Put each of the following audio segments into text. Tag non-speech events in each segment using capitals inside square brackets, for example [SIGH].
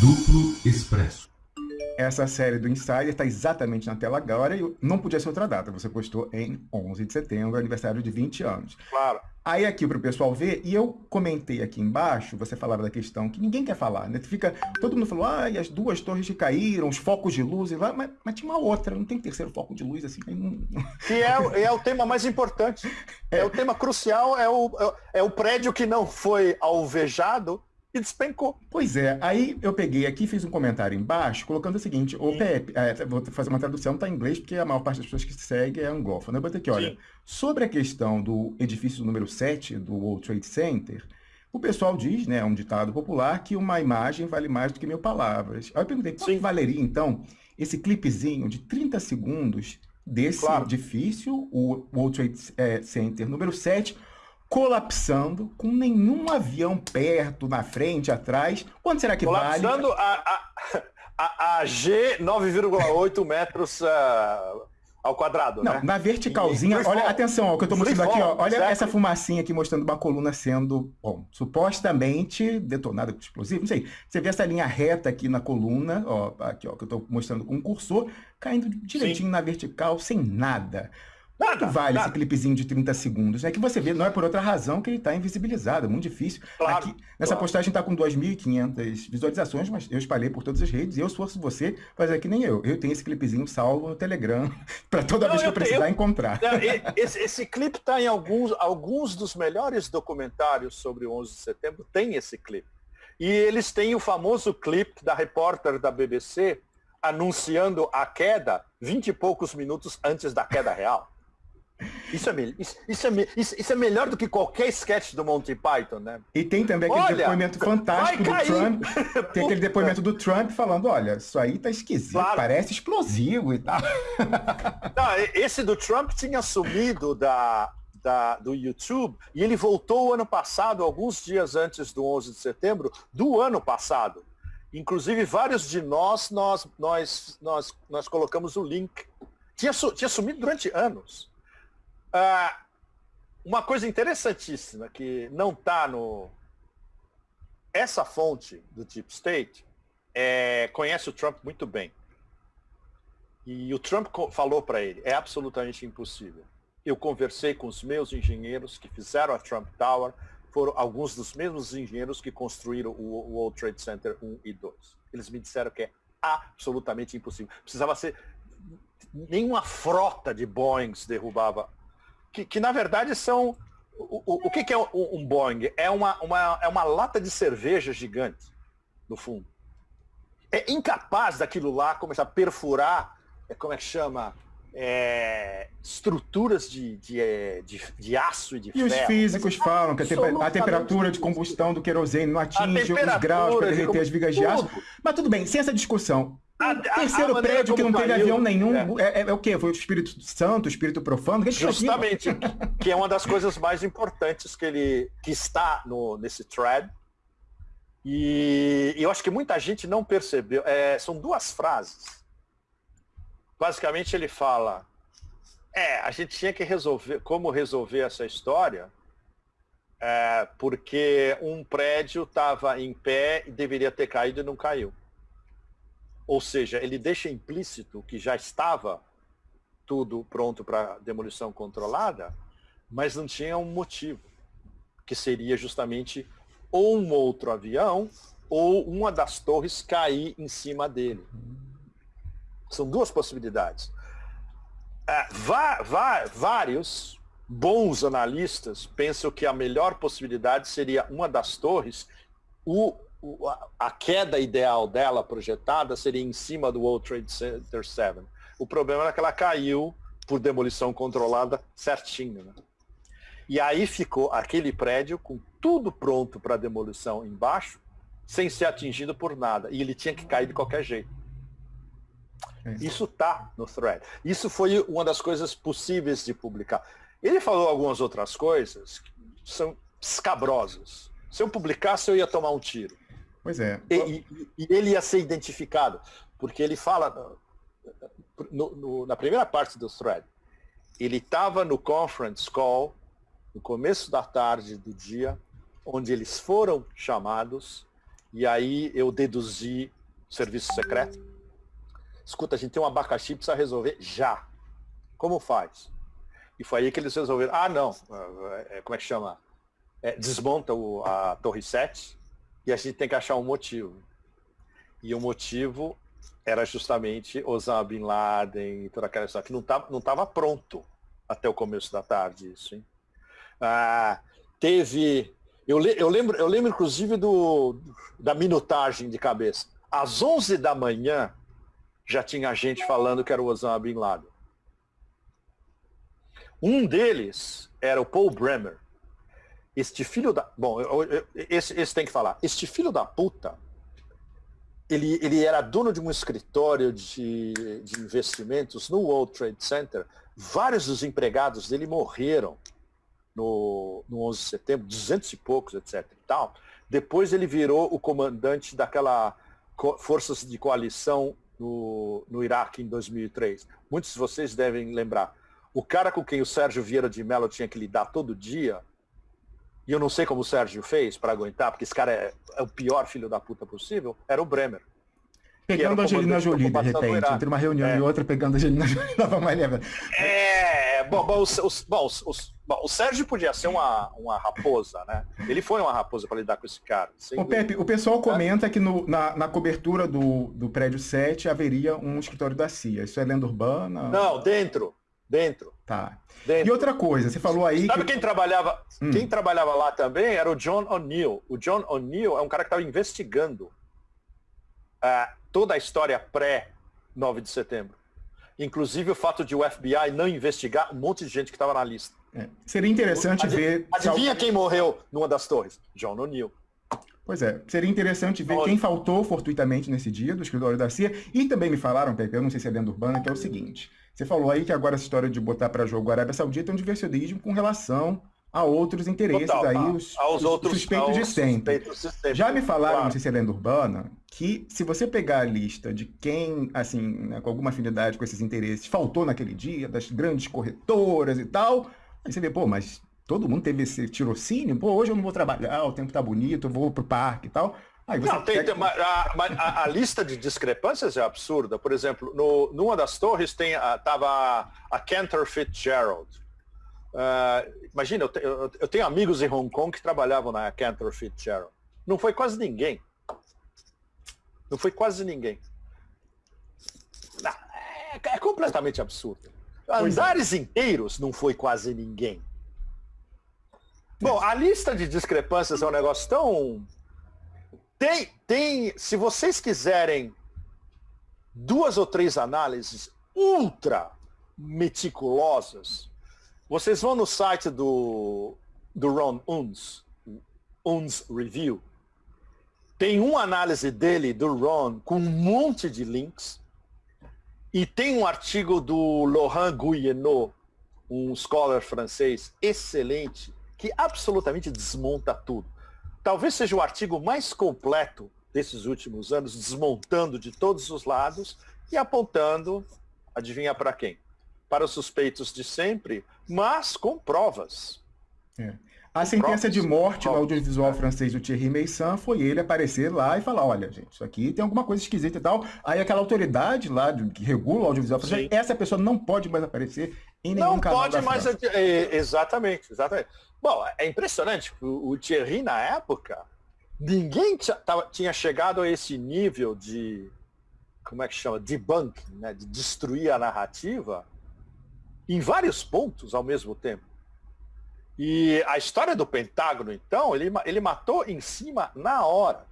Duplo Expresso. Essa série do Insider está exatamente na tela agora e não podia ser outra data. Você postou em 11 de setembro, aniversário de 20 anos. Claro. Aí aqui para o pessoal ver, e eu comentei aqui embaixo, você falava da questão que ninguém quer falar, né? Fica, todo mundo falou, ah, e as duas torres que caíram, os focos de luz, lá, mas, mas tinha uma outra, não tem terceiro foco de luz assim. Não... Que é, é o tema mais importante. [LAUGHS] É. é o tema crucial, é o, é, é o prédio que não foi alvejado e despencou. Pois é, aí eu peguei aqui fiz um comentário embaixo colocando o seguinte, o Pepe, é, vou fazer uma tradução, tá em inglês, porque a maior parte das pessoas que seguem é angófona. Eu botei aqui, olha, Sim. sobre a questão do edifício número 7 do World Trade Center, o pessoal diz, né, é um ditado popular, que uma imagem vale mais do que mil palavras. Aí eu perguntei, quanto valeria, então, esse clipezinho de 30 segundos desse claro. edifício, o World Trade é, Center número 7, colapsando, com nenhum avião perto, na frente, atrás. Quanto será que colapsando vale? Colapsando a, a, a, G 9,8 metros uh, ao quadrado, Não, né? na verticalzinha, olha, fall. atenção, ó, o que eu estou mostrando aqui, ó, olha certo? essa fumacinha aqui mostrando uma coluna sendo, bom, supostamente detonada com explosivo, não sei. Você vê essa linha reta aqui na coluna, ó, aqui, ó, que eu estou mostrando com o cursor, caindo direitinho Sim. na vertical, sem nada. Quanto vale nada. esse clipezinho de 30 segundos? É que você vê, não é por outra razão que ele está invisibilizado, é muito difícil. Claro, Aqui, nessa claro. postagem está com 2.500 visualizações, mas eu espalhei por todas as redes e eu esforço você fazer que nem eu. Eu tenho esse clipezinho salvo no Telegram [LAUGHS] para toda não, vez que eu, eu precisar eu, encontrar. Não, [LAUGHS] esse, esse clipe está em alguns, alguns dos melhores documentários sobre o 11 de setembro, tem esse clipe. E eles têm o famoso clipe da repórter da BBC anunciando a queda 20 e poucos minutos antes da queda real. Isso é, isso, isso, é, isso, isso, é melhor do que qualquer sketch do Monty Python, né? E tem também aquele olha, depoimento fantástico do Trump. [LAUGHS] Tem aquele depoimento do Trump falando, olha, isso aí tá esquisito, claro. parece explosivo e tal. [LAUGHS] Não, esse do Trump tinha sumido da, da, do YouTube e ele voltou ano passado, alguns dias antes do 11 de setembro do ano passado. Inclusive, vários de nós, nós, nós, nós, nós colocamos o link. Tinha, tinha sumido durante anos. Ah, uma coisa interessantíssima que não está no... Essa fonte do Deep State é, conhece o Trump muito bem. E o Trump falou para ele, é absolutamente impossível. Eu conversei com os meus engenheiros que fizeram a Trump Tower, foram alguns dos mesmos engenheiros que construíram o World Trade Center 1 e 2. Eles me disseram que é absolutamente impossível. Precisava ser... Nenhuma frota de Boeings derrubava que, que na verdade são. O, o, o que, que, é um, Boeing? É uma, uma, é uma lata de cerveja gigante, no fundo. É incapaz daquilo lá começar a perfurar, é, como é que chama? É, estruturas de, de, é, de, de, aço e de e ferro. E os físicos falam que a, temperatura de combustão do querosene não atinge os graus para derreter de as vigas de aço. Mas tudo bem, sem essa discussão. A, terceiro a prédio que não teve avião nenhum, é. É, é, o quê? Foi o Espírito Santo, o Espírito Profano? Que Justamente, que é uma das coisas mais importantes que ele que está no, nesse thread. E, e eu acho que muita gente não percebeu. É, são duas frases. Basicamente ele fala, é, a gente tinha que resolver, como resolver essa história, é, porque um prédio estava em pé e deveria ter caído e não caiu. Ou seja, ele deixa implícito que já estava tudo pronto para demolição controlada, mas não tinha um motivo, que seria justamente ou um outro avião ou uma das torres cair em cima dele. São duas possibilidades. É, vários bons analistas pensam que a melhor possibilidade seria uma das torres, o a queda ideal dela projetada seria em cima do World Trade Center 7. O problema era que ela caiu por demolição controlada certinho. Né? E aí ficou aquele prédio com tudo pronto para demolição embaixo, sem ser atingido por nada. E ele tinha que cair de qualquer jeito. É. Isso está no thread. Isso foi uma das coisas possíveis de publicar. Ele falou algumas outras coisas que são escabrosas. Se eu publicasse, eu ia tomar um tiro. Pois é. E, e, e ele ia ser identificado, porque ele fala no, no, na primeira parte do thread, ele estava no conference call, no começo da tarde do dia, onde eles foram chamados E aí eu deduzi serviço secreto. Escuta, a gente tem um abacaxi, precisa resolver já. Como faz? E foi aí que eles resolveram. Ah, não. É, é, como é que chama? É, desmonta o, a Torre 7 e a gente tem que achar um motivo. E o motivo era justamente Osama Bin Laden e toda aquela história, que não estava não tava pronto até o começo da tarde isso. Hein? Ah, teve. Eu, le, eu, lembro, eu lembro, inclusive, do, da minutagem de cabeça. Às 11 da manhã, já tinha gente falando que era o Osama Bin Laden. Um deles era o Paul Bremer. Este filho da. Bom, eu, eu, esse, esse tem que falar. Este filho da puta, ele, ele era dono de um escritório de, de investimentos no World Trade Center. Vários dos empregados dele morreram no, no 11 de setembro, 200 e poucos, etc. E tal. Depois ele virou o comandante daquela forças de coalição no, no Iraque em 2003. Muitos de vocês devem lembrar. O cara com quem o Sérgio Vieira de Mello tinha que lidar todo dia, e eu não sei como o Sérgio fez para aguentar, porque esse cara é, é, o pior filho da puta possível, era o Bremer. Pegando a Angelina Jolie, de repente, entre uma reunião é. e outra, pegando a Angelina [LAUGHS] Jolie, leve. É, bom, bom, os, os, bom, os, bom, o Sérgio podia ser uma, uma raposa, né? Ele foi uma raposa para lidar com esse cara. O Pepe, o pessoal comenta que no, na, na cobertura do, do prédio 7 haveria um escritório da CIA. Isso é lenda urbana? Não, dentro. Dentro. Tá. Dentro. E outra coisa, você falou aí. Sabe que... quem trabalhava? Hum. Quem trabalhava lá também era o John O'Neill. O John O'Neill é um cara que estava investigando uh, toda a história pré-9 de setembro. Inclusive o fato de o FBI não investigar um monte de gente que estava na lista. É. Seria interessante Adiv ver. Adivinha quem morreu numa das torres? John O'Neill. Pois é, seria interessante ver quem faltou fortuitamente nesse dia do escritório da CIA. E também me falaram, Pepe, eu não sei se é lenda urbana, que é o seguinte. Você falou aí que agora essa história de botar para jogo a Arábia Saudita é um diversionismo com relação a outros interesses Total, aí, tá. os, aos os outros, suspeitos de sempre. Suspeitos de sempre. Já me falaram, claro. não sei se é lenda urbana, que se você pegar a lista de quem, assim, né, com alguma afinidade com esses interesses, faltou naquele dia, das grandes corretoras e tal, aí você vê, pô, mas todo mundo teve esse tirocínio, pô, hoje eu não vou trabalhar, o tempo tá bonito, eu vou pro parque e tal. Não, tem, tem a, a, a, lista de discrepâncias é absurda. Por exemplo, no, numa das torres tem, tava a, a Cantor Fitzgerald. Uh, imagina, eu, te, eu, eu, tenho amigos em Hong Kong que trabalhavam na Cantor Fitzgerald. Não foi quase ninguém. Não foi quase ninguém. Não, é, é, completamente absurdo. É. Andares é. inteiros não foi quase ninguém. Bom, a lista de discrepâncias é um negócio tão. Tem, tem. Se vocês quiserem duas ou três análises ultra meticulosas, vocês vão no site do, do Ron Unz, Unz Review. Tem uma análise dele, do Ron, com um monte de links. E tem um artigo do Laurent Guyeno, um scholar francês excelente, que absolutamente desmonta tudo. Talvez seja o artigo mais completo desses últimos anos, desmontando de todos os lados e apontando, adivinha para quem? Para os suspeitos de sempre, mas com provas. É. A sentença de morte no audiovisual francês do Thierry Meissan foi ele aparecer lá e falar, olha, gente, isso aqui tem alguma coisa esquisita e tal. Aí aquela autoridade lá que regula o audiovisual francês, essa pessoa não pode mais aparecer não pode mais, é, exatamente, exatamente. Bom, é impressionante. O, o Thierry, na época, ninguém tinha chegado a esse nível de, como é que chama, debunking, né? de destruir a narrativa em vários pontos ao mesmo tempo. E a história do Pentágono, então, ele, ele matou em cima na hora.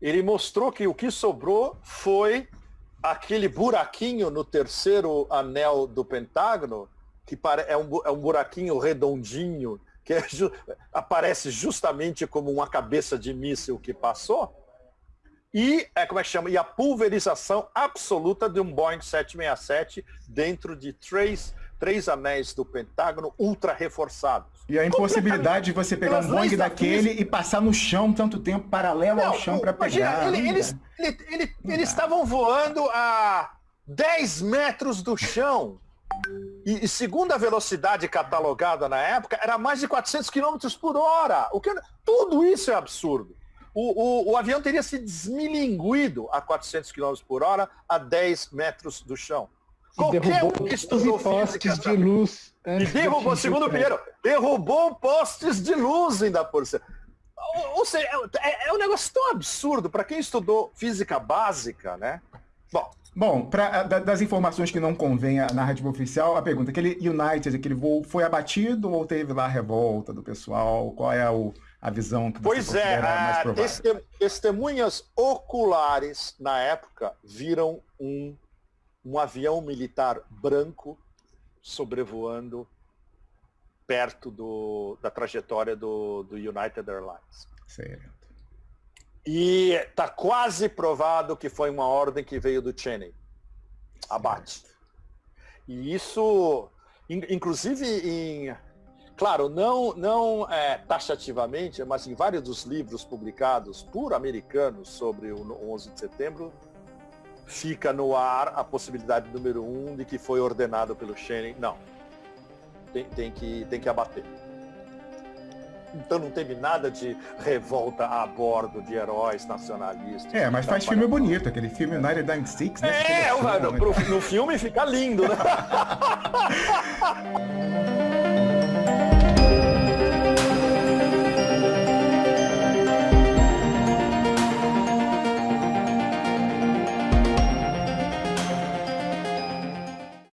Ele mostrou que o que sobrou foi aquele buraquinho no terceiro anel do Pentágono que é um, é um buraquinho redondinho, que é ju aparece justamente como uma cabeça de míssil que passou, e, é, como é que chama? E a pulverização absoluta de um Boeing 767 dentro de três, três anéis do Pentágono ultra reforçados. E a impossibilidade de você pegar um Boeing daquele e passar no chão tanto tempo, paralelo Não, ao chão para pegar. Ele, eles, ele, ele, eles estavam voando a 10 metros do chão. E, e, segundo a velocidade catalogada na época, era mais de 400 km por hora. O que, tudo isso é absurdo. o, o, o avião teria se desmilinguido a 400 km por hora a 10 metros do chão. Qualquer um que estudou postes de luz. E derrubou, segundo o Pinheiro, derrubou postes de luz ainda por cima. Ou seja, é, é um negócio tão absurdo para quem estudou física básica, né? Bom, Bom, pra, das informações que não convém à narrativa oficial, a pergunta, aquele United, aquele voo, foi abatido ou teve lá a revolta do pessoal? Qual é o, a visão que você Pois é, mais provável? testemunhas oculares na época viram um, um avião militar branco sobrevoando perto do, da trajetória do, do United Airlines. Certo. E está quase provado que foi uma ordem que veio do Cheney. Abate. E isso, inclusive em. Claro, não, não é, taxativamente, mas em vários dos livros publicados por americanos sobre o 11 de setembro, fica no ar a possibilidade número um de que foi ordenado pelo Cheney. Não. Tem, tem, que, tem que abater. Então não teve nada de revolta a bordo de heróis nacionalistas. É, mas faz filme bonito, aquele filme United 96, né? É, no, no filme fica lindo, né? [LAUGHS]